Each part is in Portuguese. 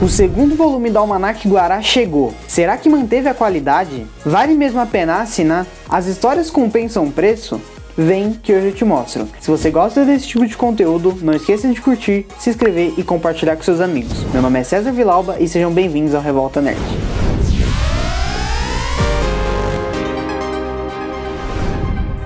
O segundo volume do Almanac Guará chegou. Será que manteve a qualidade? Vale mesmo a pena assinar? As histórias compensam o preço? Vem que hoje eu te mostro. Se você gosta desse tipo de conteúdo, não esqueça de curtir, se inscrever e compartilhar com seus amigos. Meu nome é César Vilauba e sejam bem-vindos ao Revolta Nerd.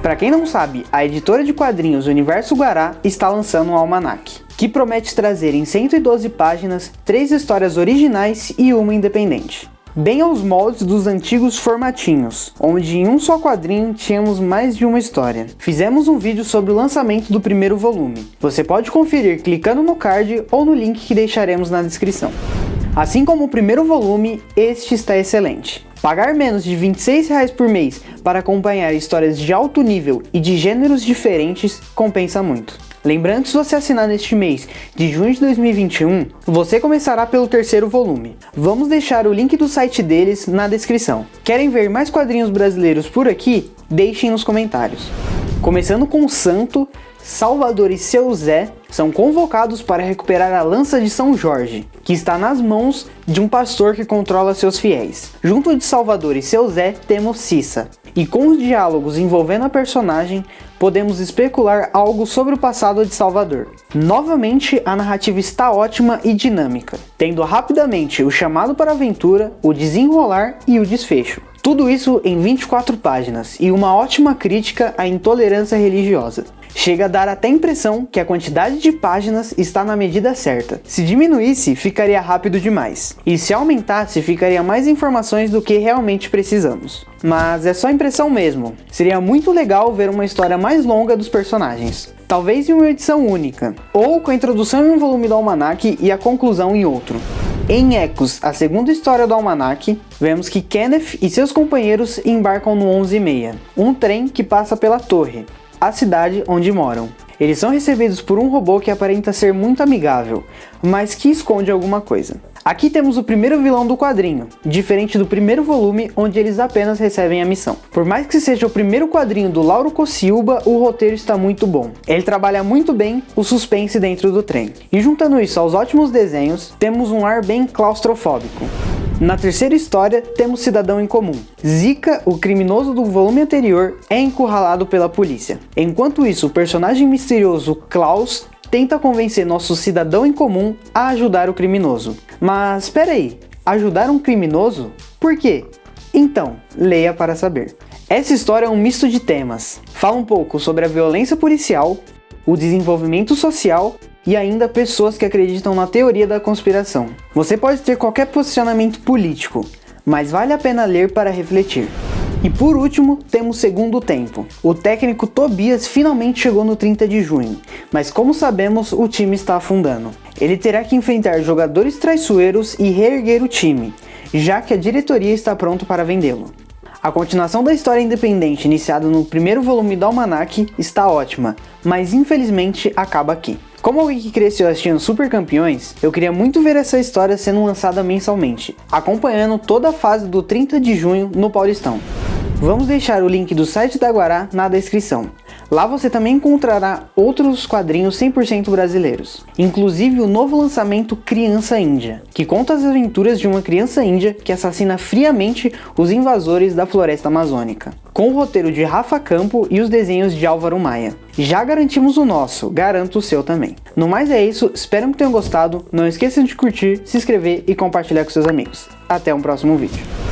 Para quem não sabe, a editora de quadrinhos Universo Guará está lançando um almanac, que promete trazer em 112 páginas três histórias originais e uma independente. Bem aos moldes dos antigos formatinhos, onde em um só quadrinho tínhamos mais de uma história. Fizemos um vídeo sobre o lançamento do primeiro volume. Você pode conferir clicando no card ou no link que deixaremos na descrição. Assim como o primeiro volume, este está excelente. Pagar menos de R$ 26 por mês para acompanhar histórias de alto nível e de gêneros diferentes compensa muito. Lembrando que se você assinar neste mês de junho de 2021, você começará pelo terceiro volume. Vamos deixar o link do site deles na descrição. Querem ver mais quadrinhos brasileiros por aqui? Deixem nos comentários. Começando com Santo, Salvador e seu Zé são convocados para recuperar a lança de São Jorge, que está nas mãos de um pastor que controla seus fiéis. Junto de Salvador e seu Zé temos Cissa, e com os diálogos envolvendo a personagem, podemos especular algo sobre o passado de Salvador. Novamente, a narrativa está ótima e dinâmica, tendo rapidamente o chamado para a aventura, o desenrolar e o desfecho. Tudo isso em 24 páginas e uma ótima crítica à intolerância religiosa. Chega a dar até a impressão que a quantidade de páginas está na medida certa. Se diminuísse, ficaria rápido demais. E se aumentasse, ficaria mais informações do que realmente precisamos. Mas é só impressão mesmo. Seria muito legal ver uma história mais longa dos personagens. Talvez em uma edição única, ou com a introdução em um volume do Almanac e a conclusão em outro. Em Ecos, a segunda história do Almanac, vemos que Kenneth e seus companheiros embarcam no 11:30, um trem que passa pela torre, a cidade onde moram. Eles são recebidos por um robô que aparenta ser muito amigável, mas que esconde alguma coisa. Aqui temos o primeiro vilão do quadrinho, diferente do primeiro volume onde eles apenas recebem a missão. Por mais que seja o primeiro quadrinho do Lauro Cossilba, o roteiro está muito bom. Ele trabalha muito bem o suspense dentro do trem. E juntando isso aos ótimos desenhos, temos um ar bem claustrofóbico. Na terceira história, temos Cidadão em Comum. Zika, o criminoso do volume anterior, é encurralado pela polícia. Enquanto isso, o personagem misterioso Klaus tenta convencer nosso cidadão em comum a ajudar o criminoso. Mas espera aí, ajudar um criminoso? Por quê? Então, leia para saber. Essa história é um misto de temas. Fala um pouco sobre a violência policial, o desenvolvimento social e ainda pessoas que acreditam na teoria da conspiração. Você pode ter qualquer posicionamento político, mas vale a pena ler para refletir. E por último, temos segundo tempo. O técnico Tobias finalmente chegou no 30 de junho, mas como sabemos, o time está afundando. Ele terá que enfrentar jogadores traiçoeiros e reerguer o time, já que a diretoria está pronto para vendê-lo. A continuação da história independente iniciada no primeiro volume do Almanac está ótima, mas infelizmente acaba aqui. Como alguém que cresceu assistindo Super Campeões, eu queria muito ver essa história sendo lançada mensalmente, acompanhando toda a fase do 30 de junho no Paulistão. Vamos deixar o link do site da Guará na descrição. Lá você também encontrará outros quadrinhos 100% brasileiros, inclusive o novo lançamento Criança Índia, que conta as aventuras de uma criança índia que assassina friamente os invasores da floresta amazônica, com o roteiro de Rafa Campo e os desenhos de Álvaro Maia. Já garantimos o nosso, garanto o seu também. No mais é isso, espero que tenham gostado, não esqueçam de curtir, se inscrever e compartilhar com seus amigos. Até um próximo vídeo.